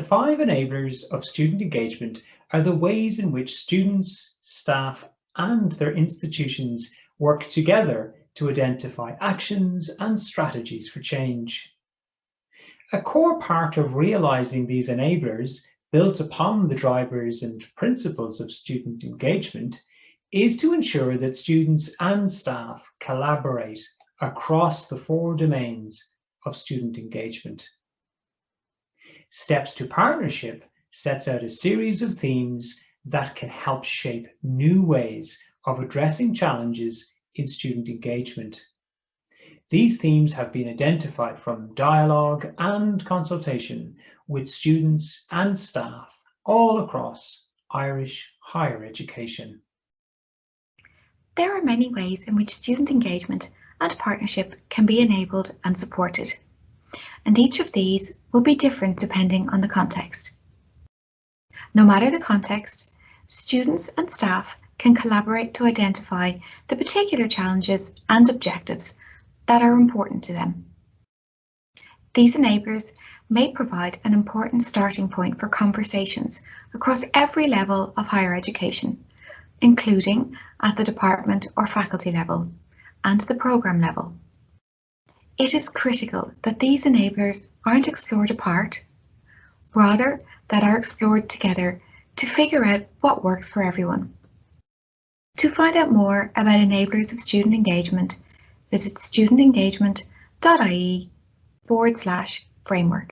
five enablers of student engagement are the ways in which students, staff and their institutions work together to identify actions and strategies for change. A core part of realising these enablers built upon the drivers and principles of student engagement is to ensure that students and staff collaborate across the four domains of student engagement. Steps to Partnership sets out a series of themes that can help shape new ways of addressing challenges in student engagement. These themes have been identified from dialogue and consultation with students and staff all across Irish higher education. There are many ways in which student engagement and partnership can be enabled and supported, and each of these will be different depending on the context. No matter the context, students and staff can collaborate to identify the particular challenges and objectives that are important to them. These enablers may provide an important starting point for conversations across every level of higher education, including at the department or faculty level and the programme level. It is critical that these enablers aren't explored apart, rather that are explored together to figure out what works for everyone. To find out more about enablers of student engagement, visit studentengagement.ie forward slash framework.